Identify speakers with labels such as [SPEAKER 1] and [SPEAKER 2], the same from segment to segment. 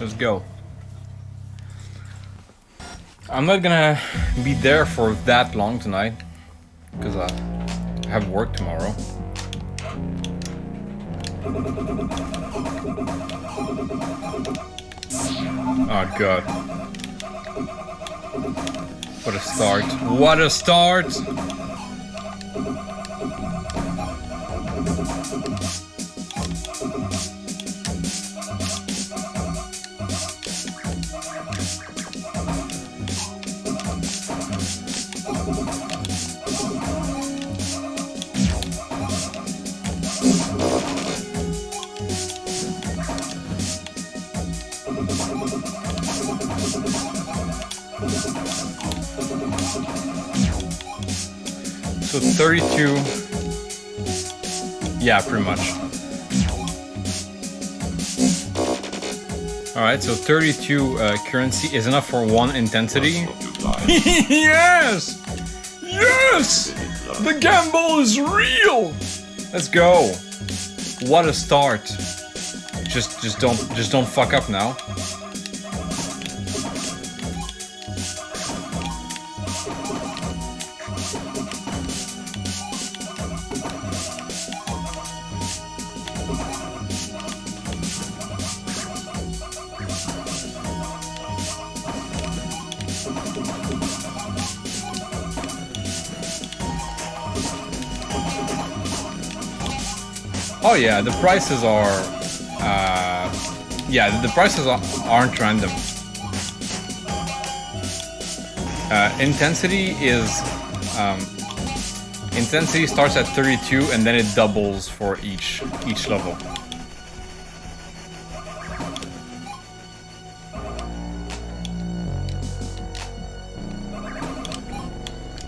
[SPEAKER 1] Let's go. I'm not gonna be there for that long tonight. Because I have work tomorrow. Oh god. What a start. What a start! 32. Yeah, pretty much. Alright, so 32 uh, currency is enough for one intensity. yes! Yes! The gamble is real! Let's go. What a start. Just just don't just don't fuck up now. Oh yeah, the prices are, uh, yeah, the prices are, aren't random. Uh, intensity is, um, intensity starts at 32 and then it doubles for each each level.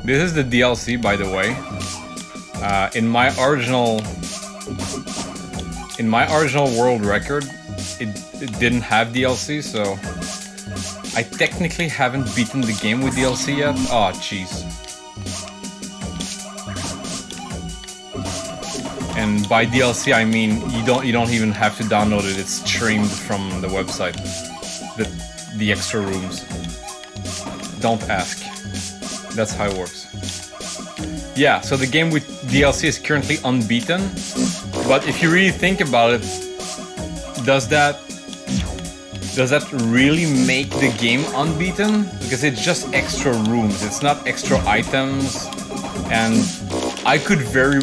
[SPEAKER 1] This is the DLC, by the way. Uh, in my original in my original world record, it, it didn't have DLC, so I technically haven't beaten the game with DLC yet. Oh, jeez. And by DLC, I mean you don't you don't even have to download it. It's streamed from the website. The the extra rooms. Don't ask. That's how it works. Yeah, so the game with DLC is currently unbeaten. But if you really think about it, does that does that really make the game unbeaten? Because it's just extra rooms, it's not extra items, and I could very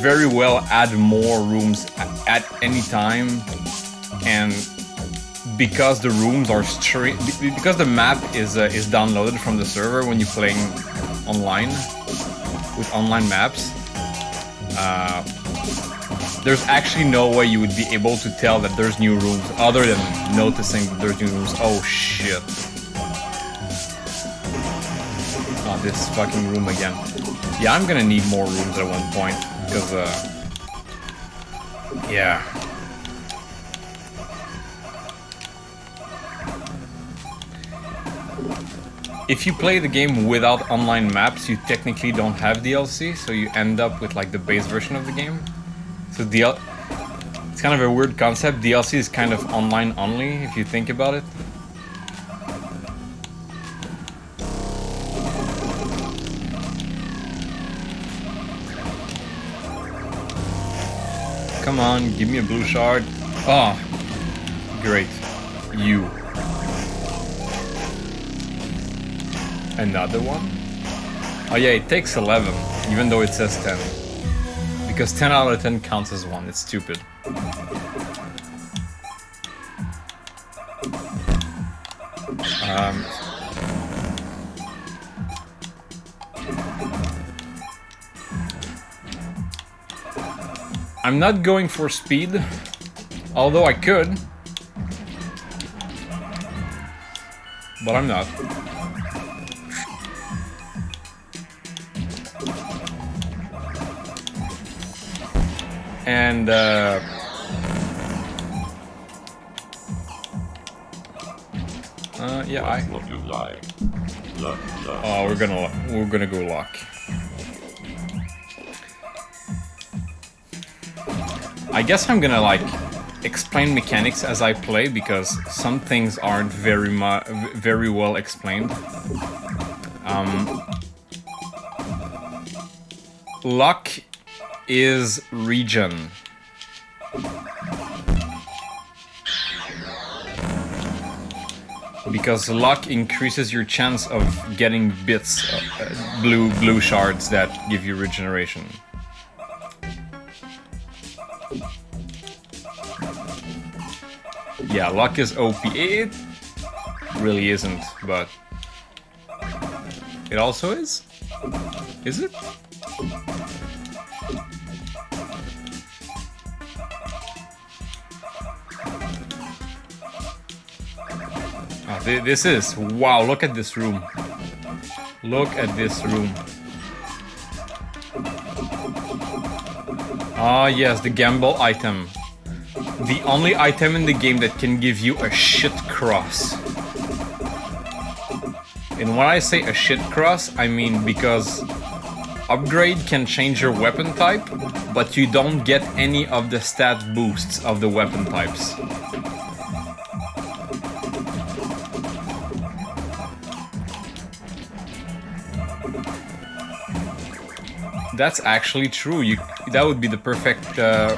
[SPEAKER 1] very well add more rooms at any time, and because the rooms are straight, because the map is uh, is downloaded from the server when you're playing online with online maps. Uh, there's actually no way you would be able to tell that there's new rooms other than noticing that there's new rooms. Oh shit. Oh, this fucking room again. Yeah, I'm gonna need more rooms at one point, because, uh... Yeah. If you play the game without online maps, you technically don't have DLC, so you end up with like the base version of the game. So DL it's kind of a weird concept. DLC is kind of online only, if you think about it. Come on, give me a blue shard. Oh, great. You. Another one? Oh yeah, it takes 11, even though it says 10. Because 10 out of 10 counts as 1, it's stupid. Um, I'm not going for speed, although I could. But I'm not. And, uh... Uh, yeah, I...
[SPEAKER 2] What you like. Look, look.
[SPEAKER 1] Oh, we're gonna, we're gonna go lock. I guess I'm gonna, like, explain mechanics as I play because some things aren't very mu- very well explained. Um, luck is regen. Because luck increases your chance of getting bits, uh, uh, blue blue shards that give you regeneration. Yeah, luck is OP. It really isn't, but it also is. Is it? This is. Wow, look at this room. Look at this room. Ah, yes, the gamble item. The only item in the game that can give you a shit cross. And when I say a shit cross, I mean because upgrade can change your weapon type, but you don't get any of the stat boosts of the weapon types. That's actually true. You that would be the perfect uh,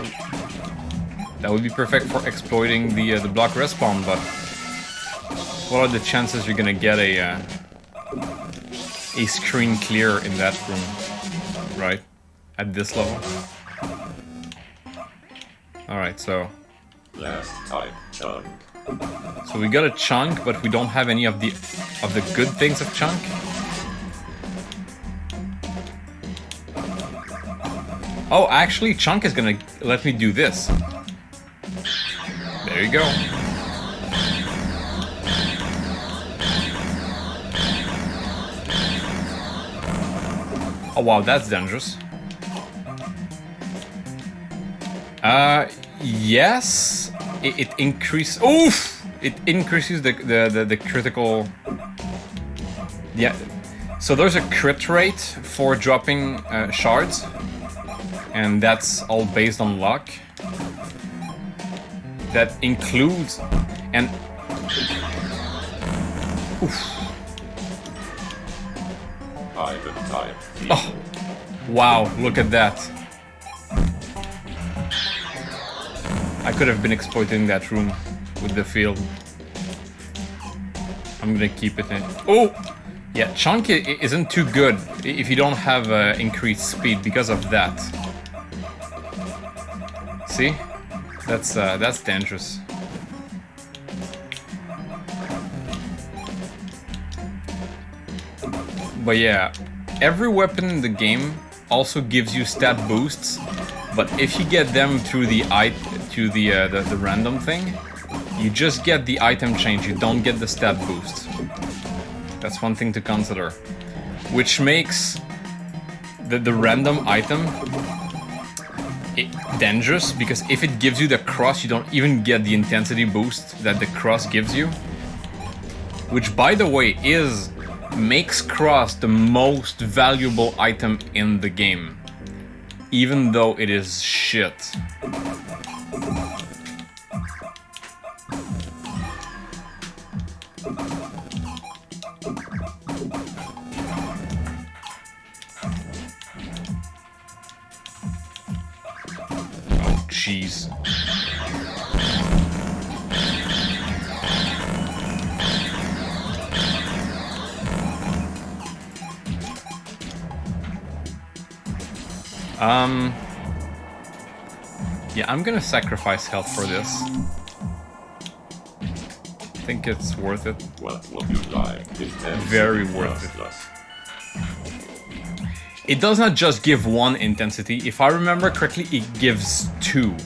[SPEAKER 1] that would be perfect for exploiting the uh, the block respawn. But what are the chances you're gonna get a uh, a screen clear in that room, right? At this level. All right, so
[SPEAKER 2] Last type chunk.
[SPEAKER 1] so we got a chunk, but we don't have any of the of the good things of chunk. Oh, actually, chunk is gonna let me do this. There you go. Oh wow, that's dangerous. Uh, yes, it, it increases. Oof! It increases the, the the the critical. Yeah. So there's a crit rate for dropping uh, shards, and that's all based on luck. That includes and. Oof.
[SPEAKER 2] Item type.
[SPEAKER 1] Oh, wow! Look at that. I could have been exploiting that room with the field. I'm gonna keep it in. Oh! Yeah, chunk isn't too good if you don't have uh, increased speed because of that. See? That's uh, that's dangerous. But yeah, every weapon in the game also gives you stat boosts, but if you get them through the i to the, uh, the the random thing, you just get the item change. You don't get the stat boost. That's one thing to consider, which makes the the random item dangerous because if it gives you the cross, you don't even get the intensity boost that the cross gives you. Which, by the way, is makes cross the most valuable item in the game, even though it is shit. Sacrifice health for this. I think it's worth it.
[SPEAKER 2] Would you? Intensity
[SPEAKER 1] Very worth it.
[SPEAKER 2] plus.
[SPEAKER 1] It does not just give one intensity. If I remember correctly, it gives two.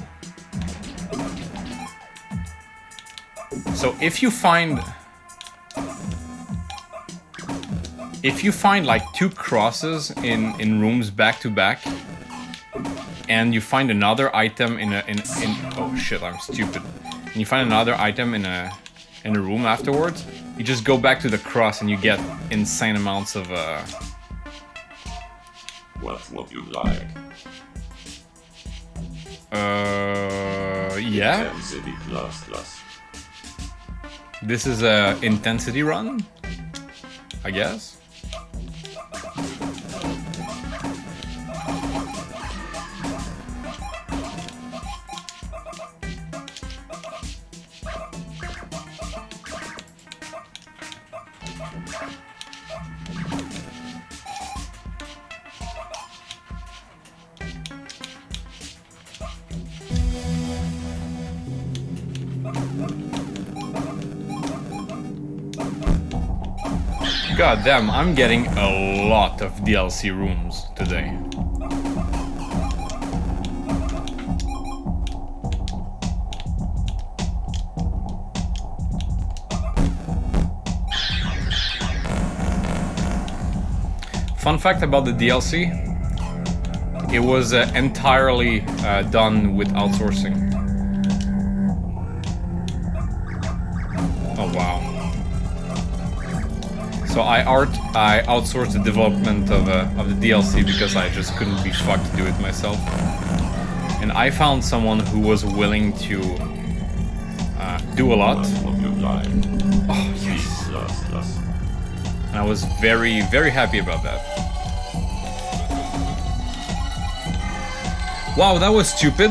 [SPEAKER 1] So if you find... If you find like two crosses in, in rooms back to back, and you find another item in a in, in oh shit I'm stupid and you find another item in a in a room afterwards you just go back to the cross and you get insane amounts of uh
[SPEAKER 2] What would you like?
[SPEAKER 1] uh Uh, yeah.
[SPEAKER 2] Intensity plus plus.
[SPEAKER 1] This is a intensity run, I guess. God damn, I'm getting a lot of DLC rooms today. Fun fact about the DLC, it was uh, entirely uh, done with outsourcing. Oh wow. So I art I outsourced the development of uh, of the DLC because I just couldn't be fucked to do it myself. And I found someone who was willing to uh, do a lot.
[SPEAKER 2] Of your life.
[SPEAKER 1] Oh yes. And I was very very happy about that. Wow, that was stupid.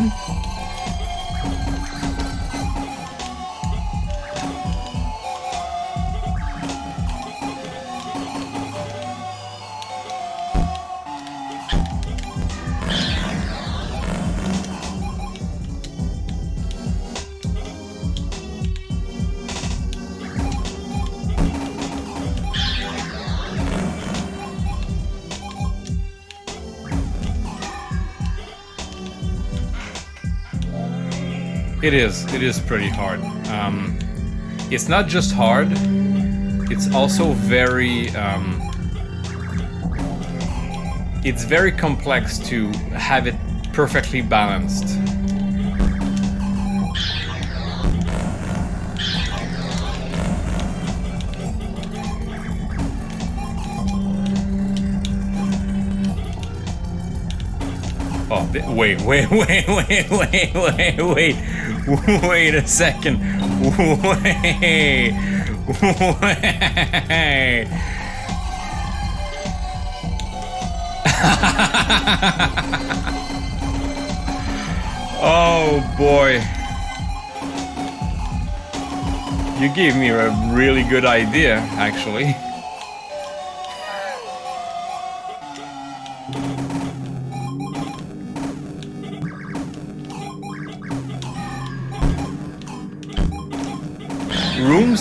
[SPEAKER 1] It is. It is pretty hard. Um, it's not just hard. It's also very. Um, it's very complex to have it perfectly balanced. Oh, wait, wait, wait, wait, wait, wait, wait, wait a second. Wait, wait. oh boy. You gave me a really good idea, actually.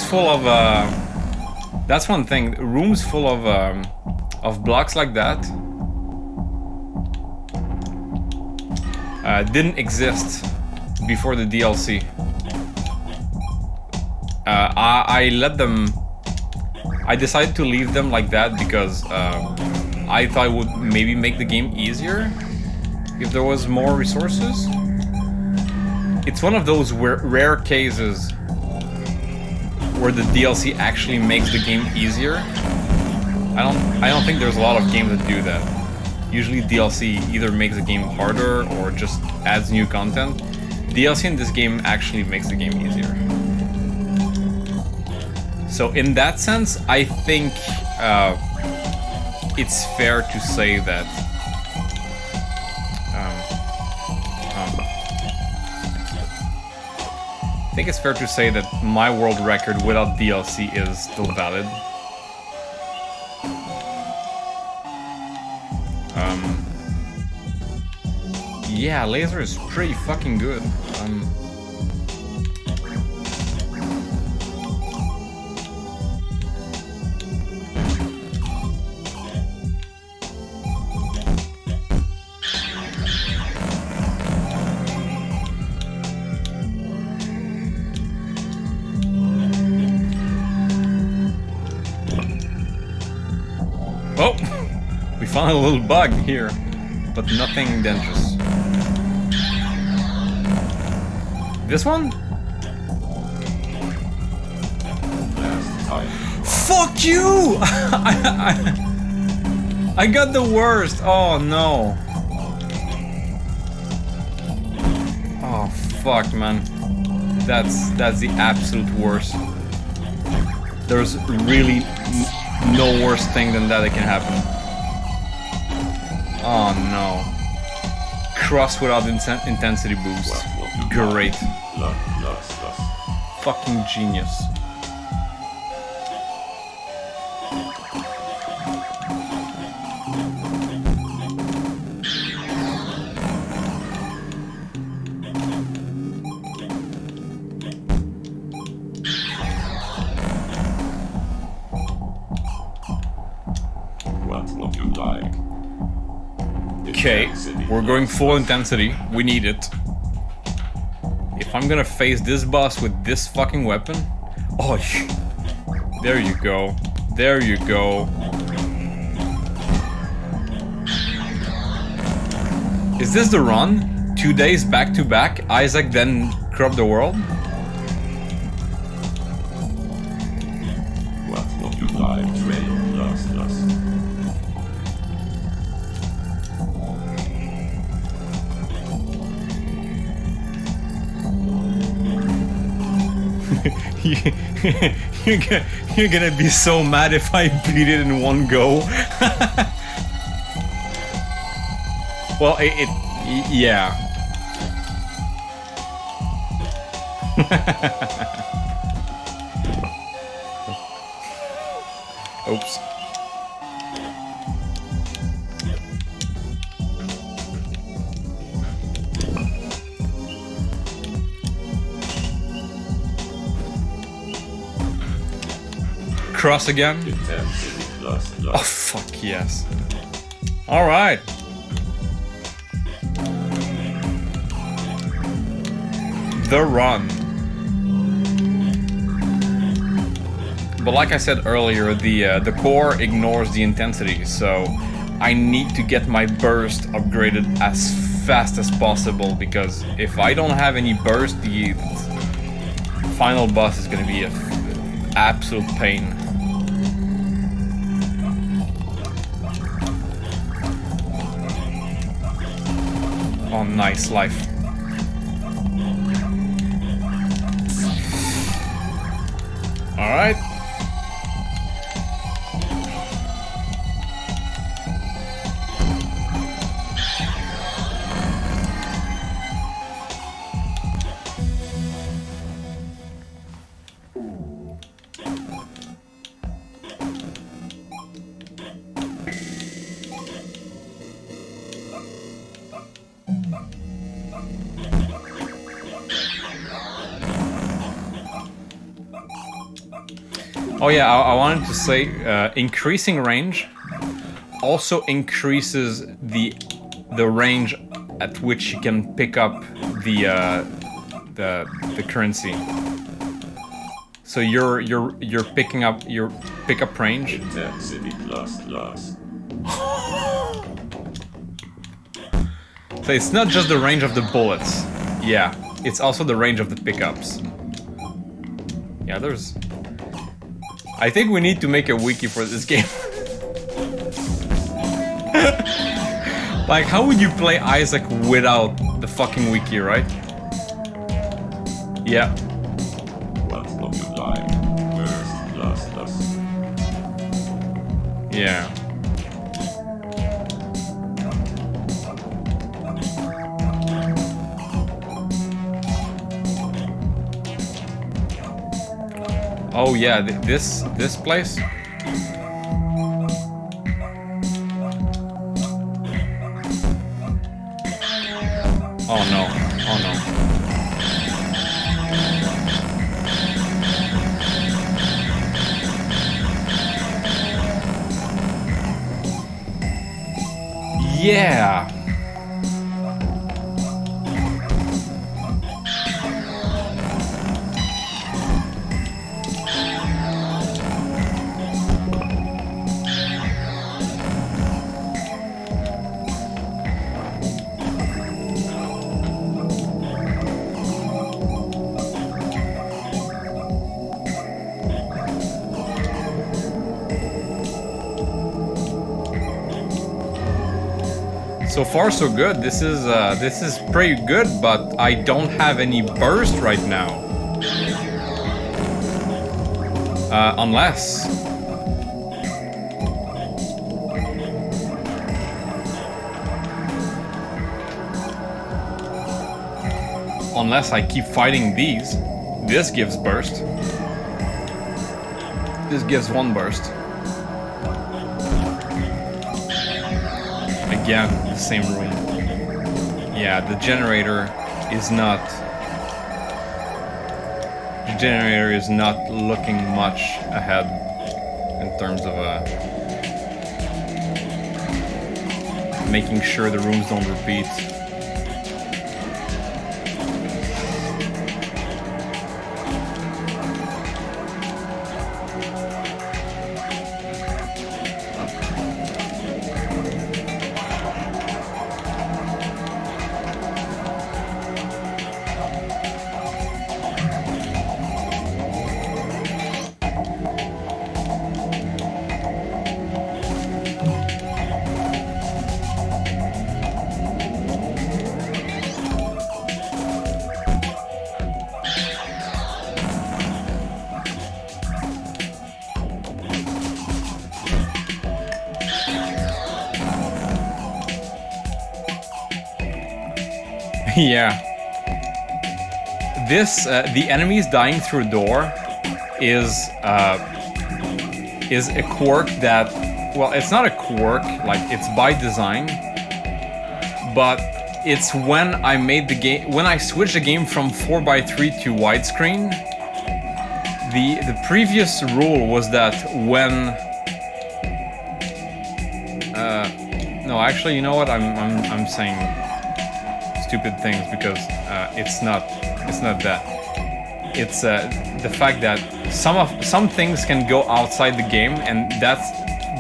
[SPEAKER 1] Full of uh, that's one thing. Rooms full of um, of blocks like that uh, didn't exist before the DLC uh, I, I let them I decided to leave them like that because uh, I thought it would maybe make the game easier if there was more resources. It's one of those rare cases where the DLC actually makes the game easier. I don't I don't think there's a lot of games that do that. Usually DLC either makes the game harder or just adds new content. DLC in this game actually makes the game easier. So in that sense, I think uh, it's fair to say that I think it's fair to say that my world record without DLC is still valid. Um, yeah, laser is pretty fucking good. Um, a little bug here, but nothing dangerous. This one? Fuck you! I, got the worst. Oh no. Oh fuck, man. That's that's the absolute worst. There's really no worse thing than that that can happen. Oh no. Cross without inten- intensity boost. Great. Fucking genius. We're going full intensity. We need it. If I'm gonna face this boss with this fucking weapon, oh, there you go, there you go. Is this the run? Two days back to back, Isaac then corrupt the world? you're, gonna, you're gonna be so mad if I beat it in one go. well, it, it yeah. Cross again. Oh fuck yes. All right. The run. But like I said earlier, the uh, the core ignores the intensity, so I need to get my burst upgraded as fast as possible because if I don't have any burst, the final boss is gonna be a f- absolute pain. Oh, nice life. All Oh yeah, I, I wanted to say uh, increasing range also increases the the range at which you can pick up the uh, the the currency. So you're you're you're picking up your pickup range.
[SPEAKER 2] Lost.
[SPEAKER 1] So it's not just the range of the bullets. Yeah, it's also the range of the pickups. Yeah, there's. I think we need to make a wiki for this game. like, how would you play Isaac without the fucking wiki, right? Yeah.
[SPEAKER 2] What would you like? Burst, lost, lost.
[SPEAKER 1] Yeah. Oh yeah, th- this this place. Oh no! Oh no! Yeah. Far, so good. This is uh, this is pretty good, but I don't have any burst right now. Uh, unless unless I keep fighting these. This gives burst. This gives one burst. Again, same room. Yeah, the generator is not... The generator is not looking much ahead in terms of uh, making sure the rooms don't repeat. yeah. This, uh, the enemies dying through door is, uh, is a quirk that, well, it's not a quirk, like, it's by design, but it's when I made the game, when I switched the game from 4x3 to widescreen, the, the previous rule was that when, uh, no, actually, you know what, I'm, I'm, I'm saying stupid things because uh, it's not it's not that. It's uh, the fact that some of some things can go outside the game and that's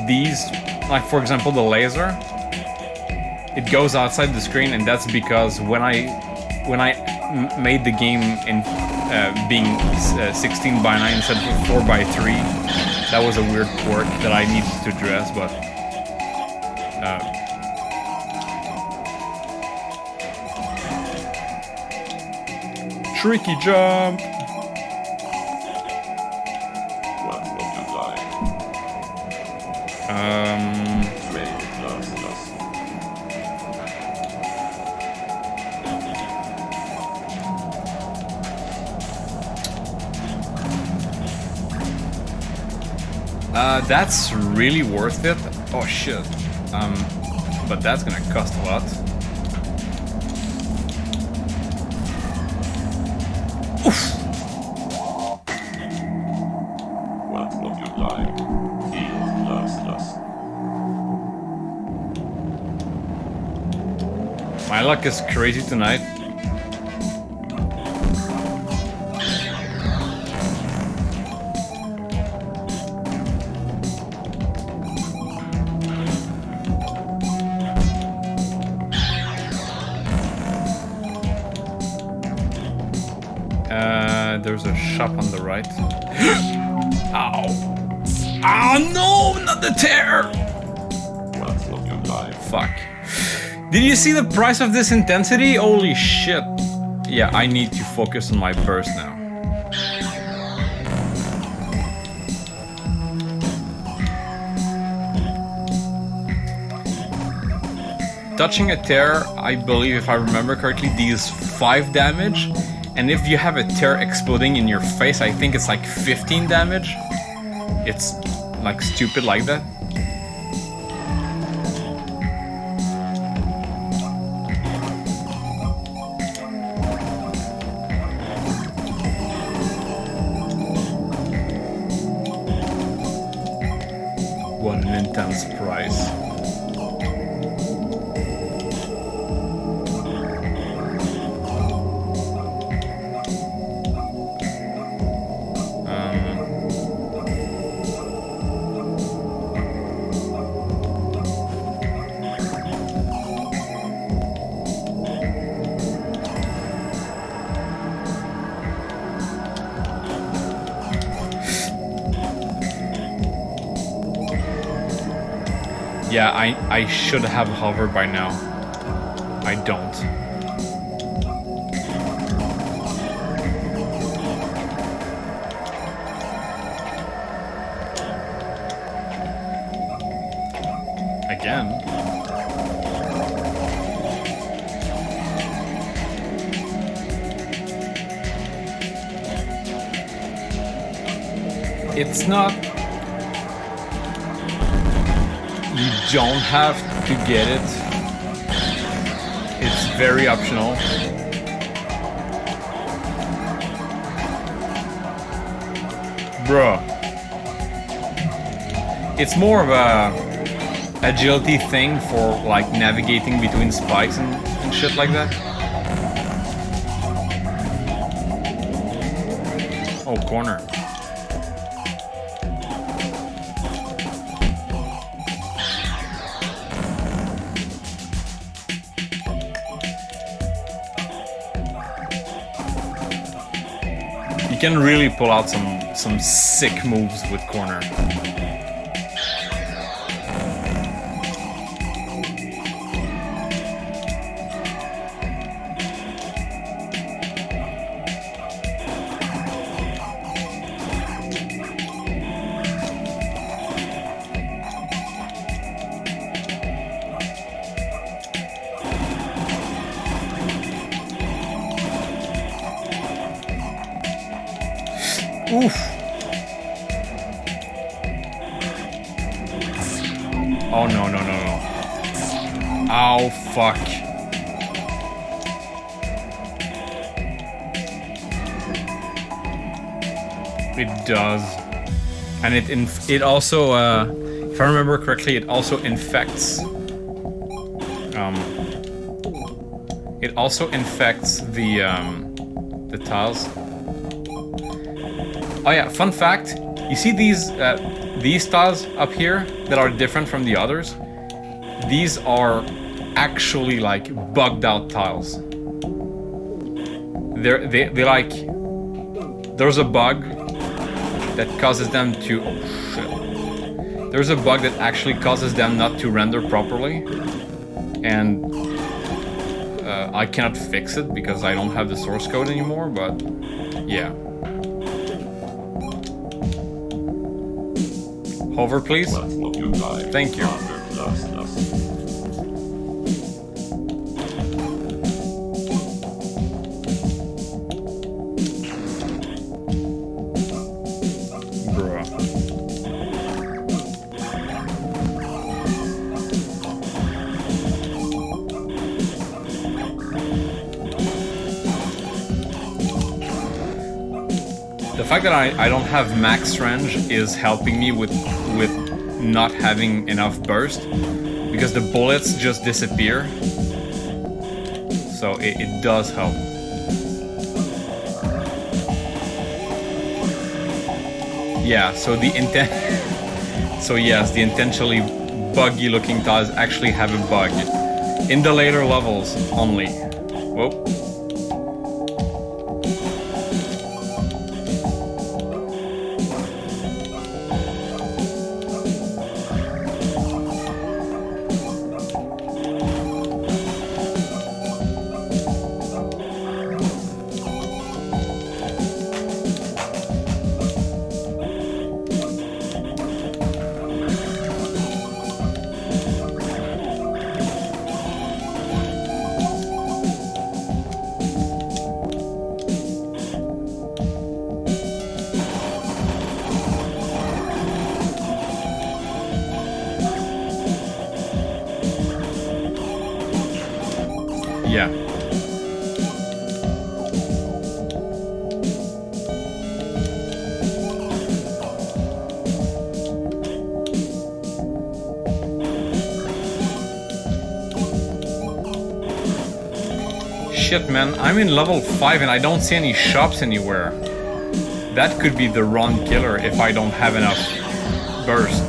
[SPEAKER 1] these like for example the laser. It goes outside the screen and that's because when I when I made the game in uh, being uh, 16 by 9 instead of 4 by 3 that was a weird quirk that I needed to address but uh, tricky jump.
[SPEAKER 2] When will you die?
[SPEAKER 1] Um, uh, that's really worth it. Oh shit. Um, but that's gonna cost a lot. Luck is crazy tonight.
[SPEAKER 2] You
[SPEAKER 1] see the price of this intensity? Holy shit. Yeah, I need to focus on my burst now. Touching a tear, I believe if I remember correctly, deals 5 damage. And if you have a tear exploding in your face, I think it's like 15 damage. It's like stupid like that. I, should have hover by now. I don't. Again. It's not don't have to get it. It's very optional. Bruh. It's more of a agility thing for like navigating between spikes and, and shit like that. Oh, corner. Can really pull out some some sick moves with corner. And it it also uh if I remember correctly it also infects um it also infects the um the tiles Oh yeah, fun fact. You see these uh, these tiles up here that are different from the others? These are actually like bugged out tiles. They're they they like there's a bug that causes them to oh shit. There's a bug that actually causes them not to render properly. And uh, I cannot fix it because I don't have the source code anymore, but yeah. Hover, please. Thank you. Fact that I, I don't have max range is helping me with with not having enough burst because the bullets just disappear. So it, it does help. Yeah, so the intent So yes, the intentionally buggy looking tiles actually have a bug. In the later levels only. Whoa. Yeah. Shit, man, I'm in level 5 and I don't see any shops anywhere. That could be the wrong killer if I don't have enough burst.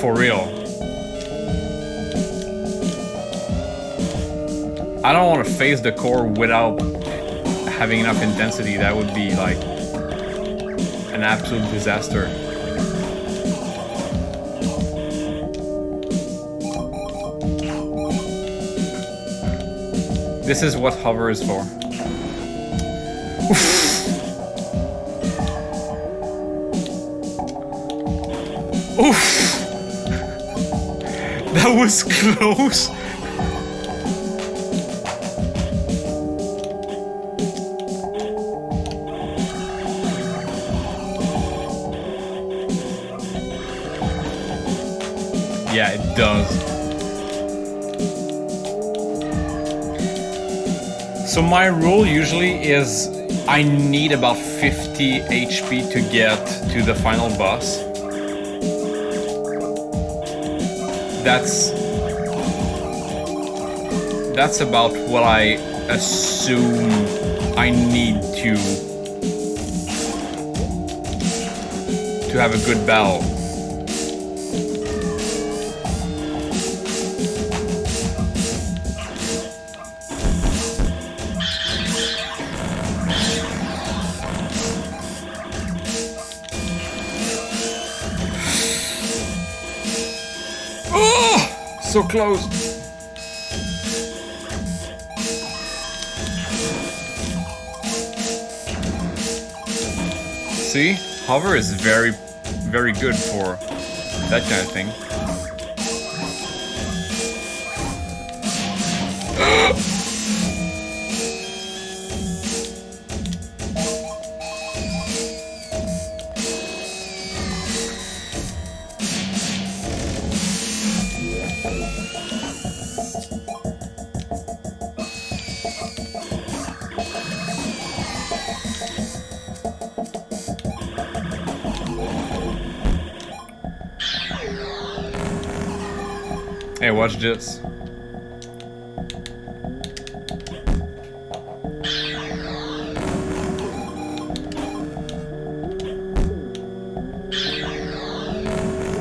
[SPEAKER 1] For real. I don't want to face the core without having enough intensity. That would be like an absolute disaster. This is what hover is for. Oof! That was close! So my rule usually is I need about 50 HP to get to the final boss. That's that's about what I assume I need to to have a good battle. So close. See, hover is very, very good for that kind of thing.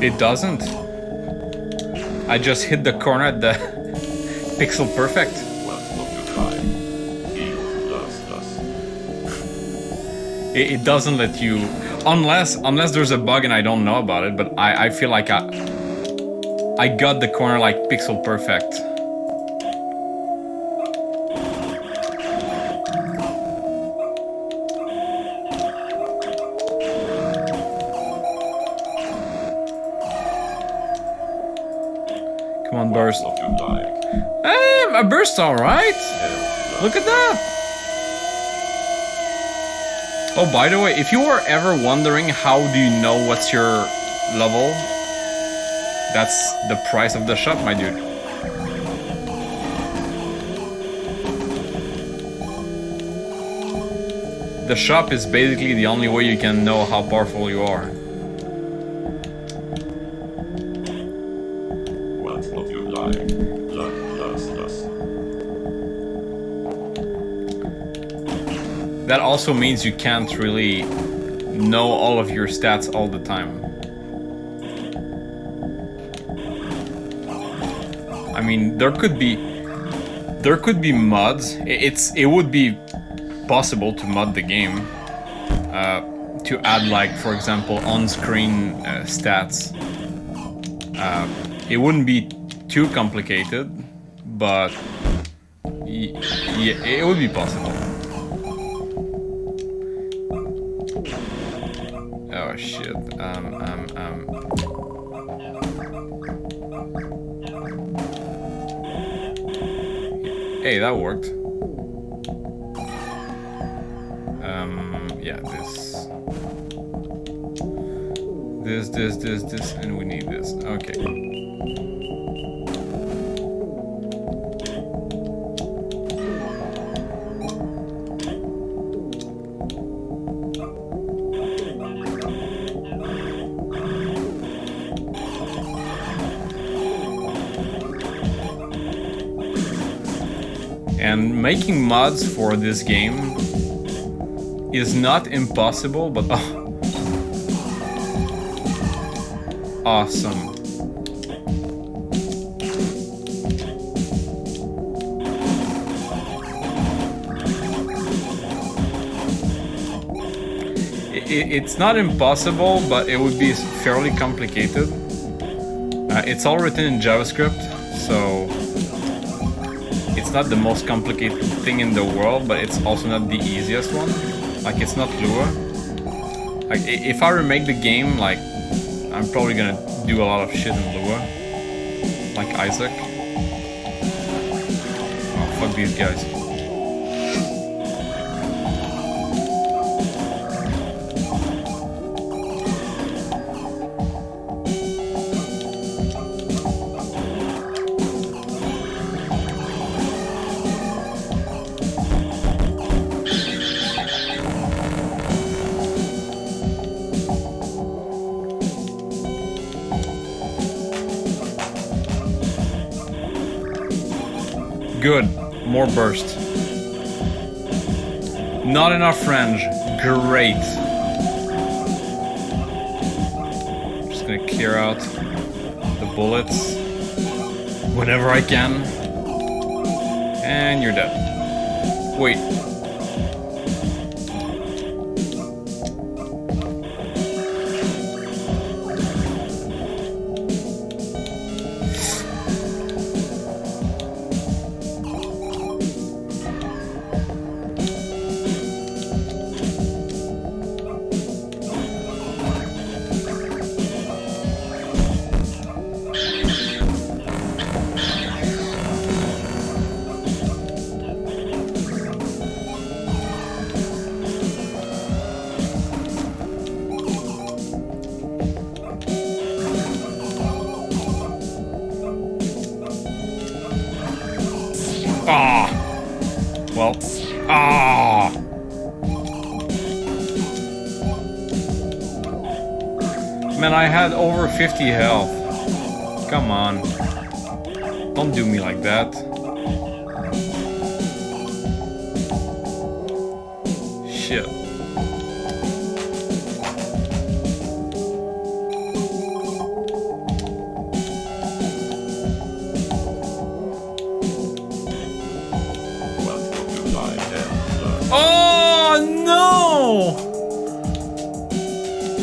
[SPEAKER 1] It doesn't. I just hit the corner at the pixel perfect. It, it doesn't let you, unless unless there's a bug and I don't know about it. But I I feel like I I got the corner like pixel perfect. Come on, burst.
[SPEAKER 2] What you like.
[SPEAKER 1] Um, hey, my burst all right. Look at that. Oh, by the way, if you were ever wondering how do you know what's your level, that's the price of the shop, my dude. The shop is basically the only way you can know how powerful you are.
[SPEAKER 2] What what you like. Luck does does.
[SPEAKER 1] That also means you can't really know all of your stats all the time. I mean, there could be there could be mods. It's it would be possible to mod the game uh, to add like, for example, on-screen uh, stats. Uh, it wouldn't be too complicated, but yeah, it would be possible. Oh shit. Um, um, um. Hey, that worked. Um, yeah, this. This, this, this, this, and And making mods for this game is not impossible, but oh. awesome. It's not impossible, but it would be fairly complicated. Uh, it's all written in JavaScript, it's not the most complicated thing in the world, but it's also not the easiest one. Like it's not Lua. Like if I remake the game, like I'm probably gonna do a lot of shit in Lua, like Isaac. Oh fuck these guys. More burst. Not enough range. Great. Just gonna clear out the bullets whenever I can. And you're dead. Wait. 50 health. Come on. Don't do me like that. Shit. Oh no!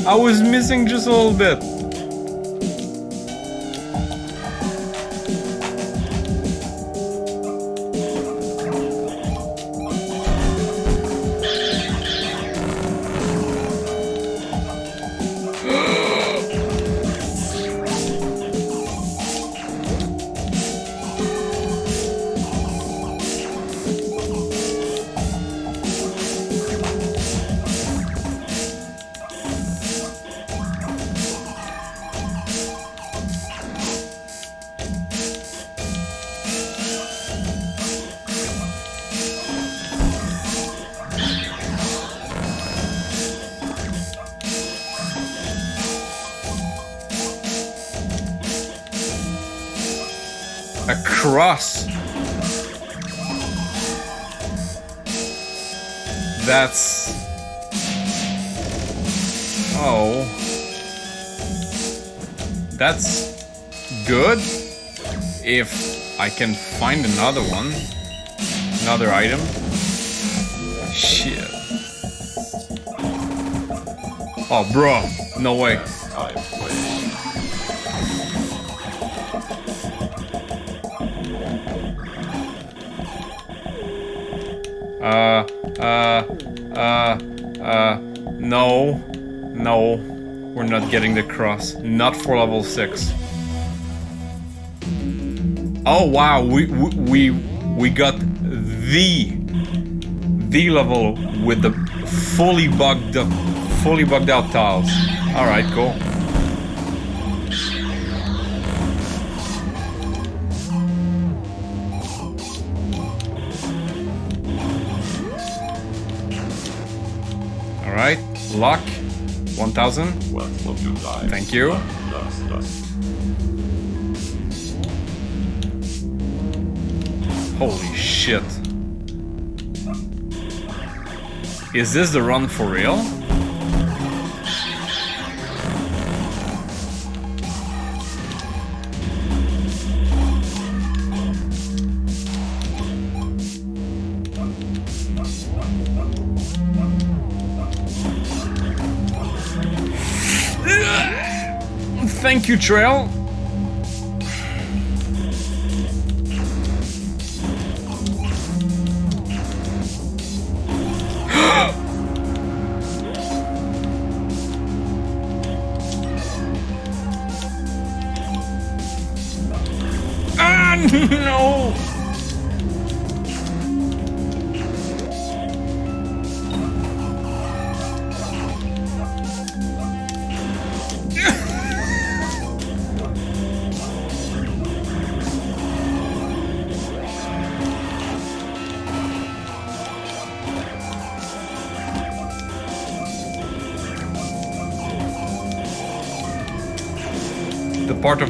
[SPEAKER 1] I was missing just a little bit. Cross. That's. Oh. That's good. If I can find another one. Another item. Shit. Oh, bro. No way. Getting the cross. Not for level 6. Oh wow, we, we, we, got the, the level with the fully bugged up, fully bugged out tiles. Alright, cool. Alright, luck, 1000.
[SPEAKER 2] Welcome to life.
[SPEAKER 1] Thank you. Holy shit. Is this the run for real? Thank you, Trail.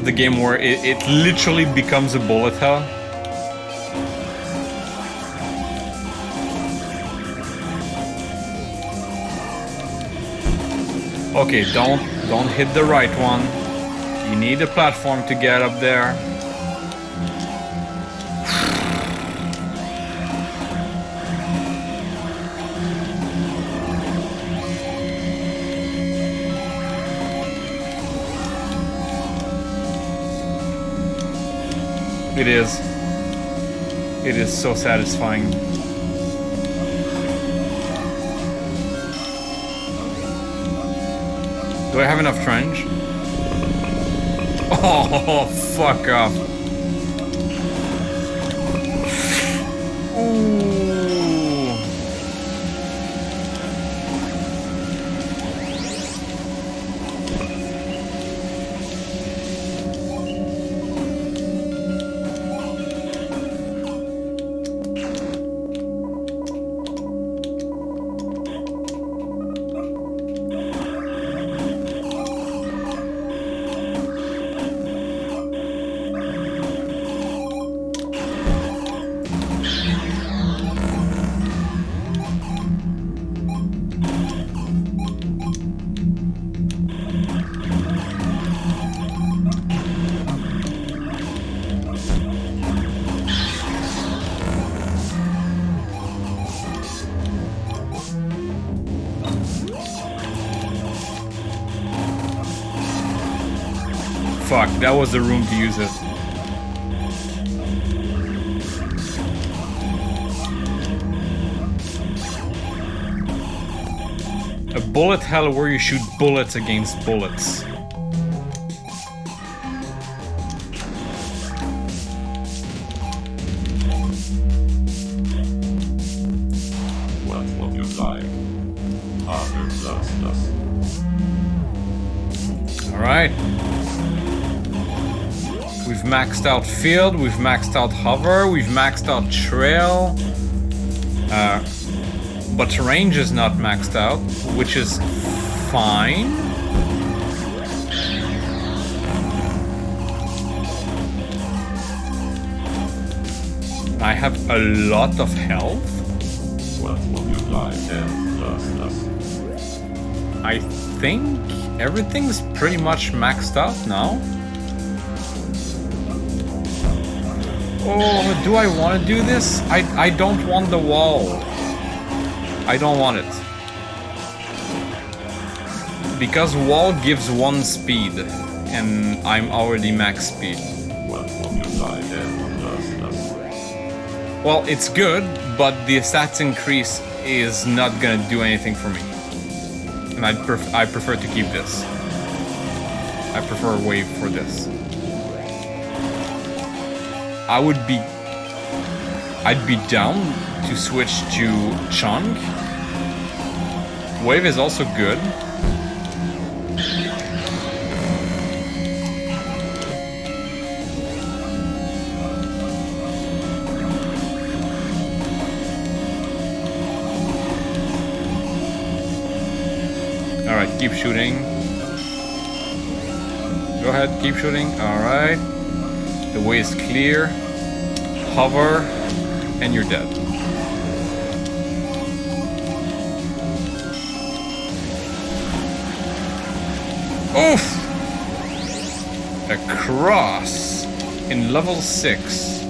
[SPEAKER 1] The game where it, it literally becomes a bullet hell. Okay, don't don't hit the right one. You need a platform to get up there. It is. It is so satisfying. Do I have enough trench? Oh, fuck off. Was the room to use it. A bullet hell where you shoot bullets against bullets.
[SPEAKER 2] What will you like? Ah,
[SPEAKER 1] Alright. We've maxed out field, we've maxed out hover, we've maxed out trail. Uh, but range is not maxed out, which is fine. I have a lot of health.
[SPEAKER 2] What will you like? Ten blasters.
[SPEAKER 1] I think everything's pretty much maxed out now. Oh, do I want to do this? I, I don't want the wall. I don't want it. Because wall gives one speed, and I'm already max speed. Well, it's good, but the stats increase is not gonna do anything for me. And I pref- I prefer to keep this. I prefer wave for this. I would be I'd be down to switch to chunk. Wave is also good. Alright, keep shooting. Go ahead, keep shooting. Alright. The way is clear. Hover, and you're dead. Oof! A cross in level 6.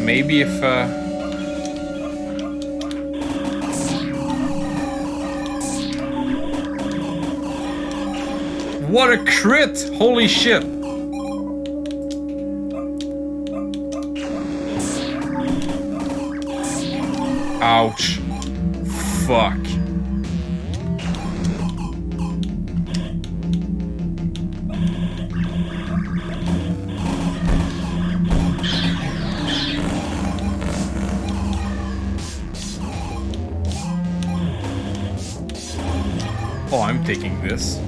[SPEAKER 1] Maybe if uh, What a crit! Holy shit! Ouch. Fuck. Oh, I'm taking this.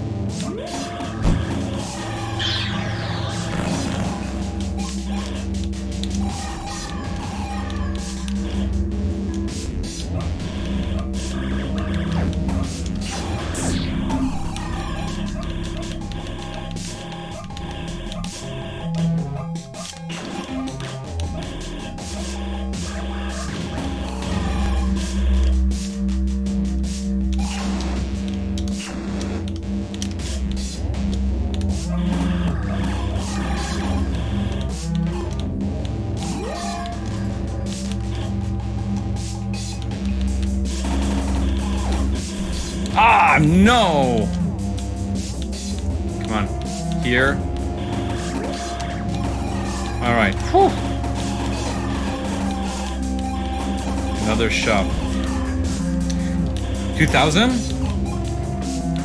[SPEAKER 1] Alright. Whew. Another shop. 2000?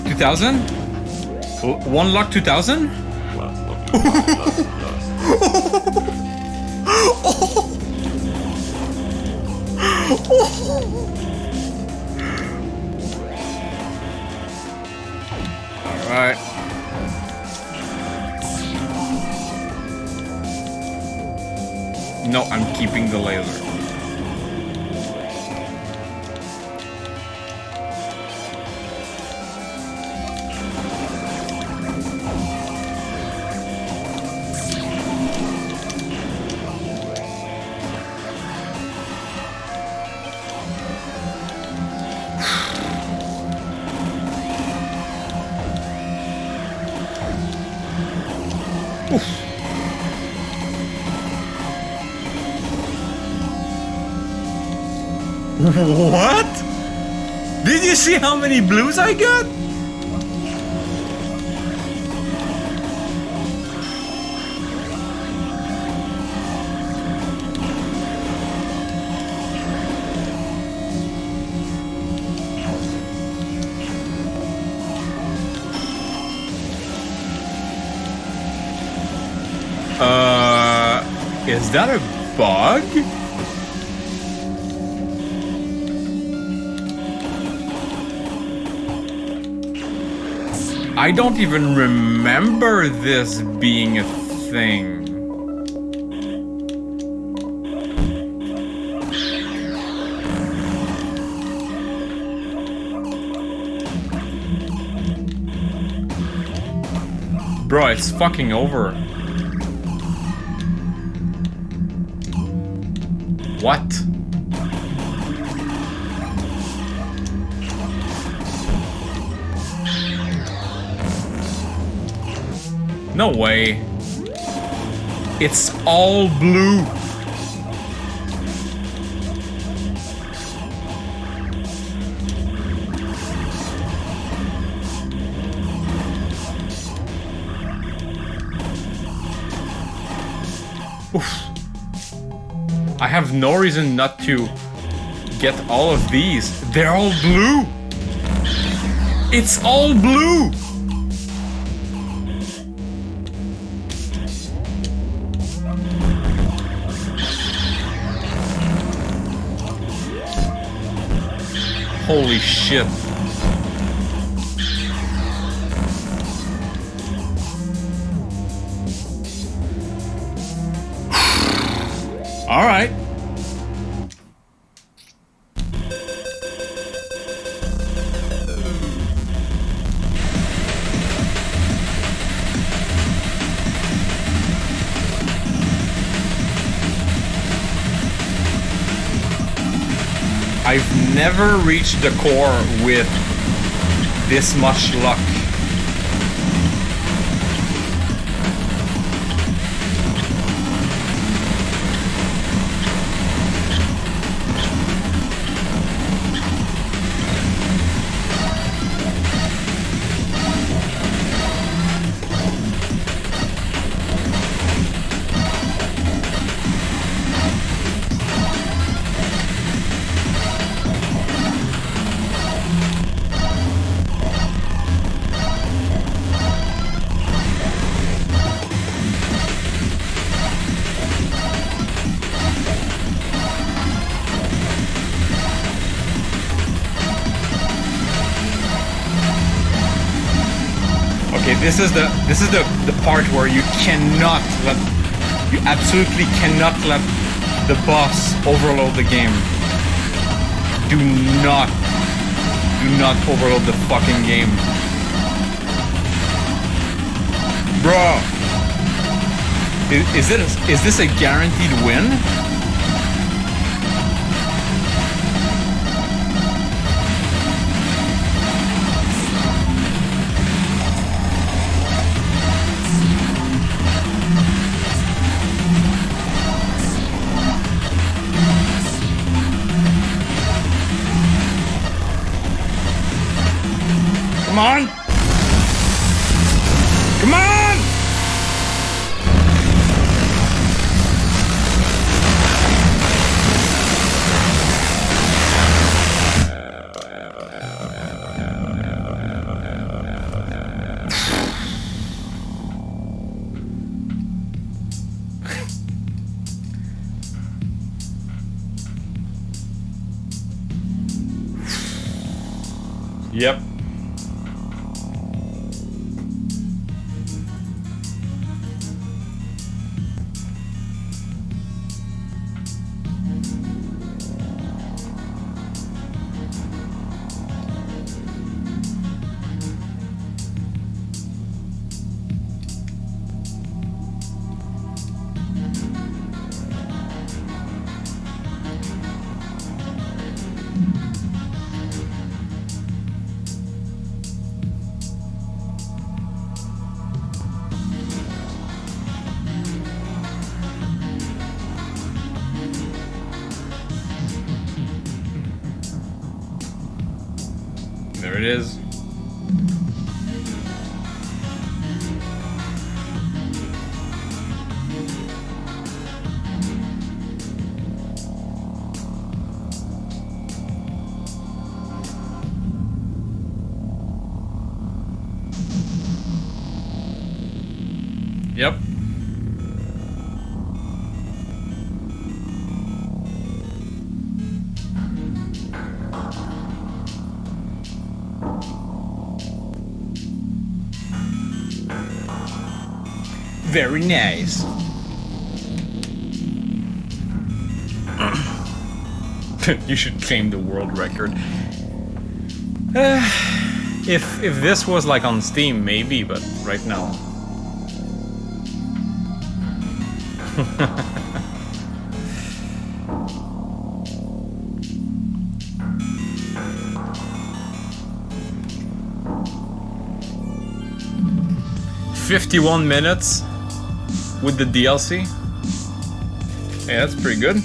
[SPEAKER 1] 2000? One luck 2000?
[SPEAKER 2] Last
[SPEAKER 1] No, I'm keeping the laser. What? Did you see how many blues I got? Uh, is that a bug? I don't even remember this being a thing. Bro, it's fucking over. What? No way. It's all blue. Oof. I have no reason not to get all of these. They're all blue. It's all blue. Holy shit. All right. Never reached the core with this much luck. This is the this is the the part where you cannot let you absolutely cannot let the boss overload the game. Do not do not overload the fucking game. Bro. Is, is this is this a guaranteed win? Come on! Very nice. you should claim the world record. Uh, if if this was like on Steam, maybe, but right now. Fifty-one minutes with the DLC. Yeah, that's pretty good.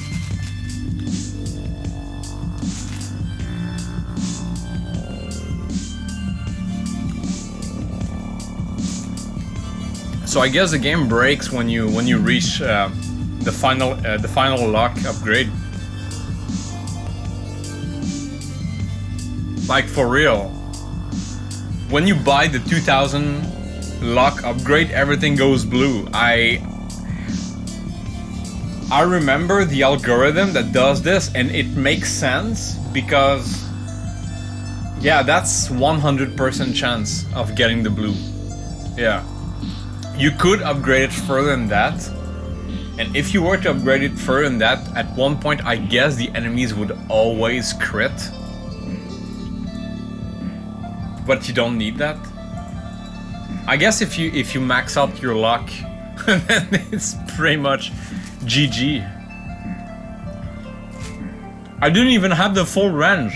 [SPEAKER 1] So I guess the game breaks when you when you reach uh, the final uh, the final luck upgrade. Like for real. When you buy the 2000 luck upgrade, everything goes blue. I I remember the algorithm that does this, and it makes sense because yeah, that's 100% chance of getting the blue. Yeah. You could upgrade it further than that. And if you were to upgrade it further than that, at one point I guess the enemies would always crit. But you don't need that. I guess if you if you max out your luck, then it's pretty much GG. I didn't even have the full range.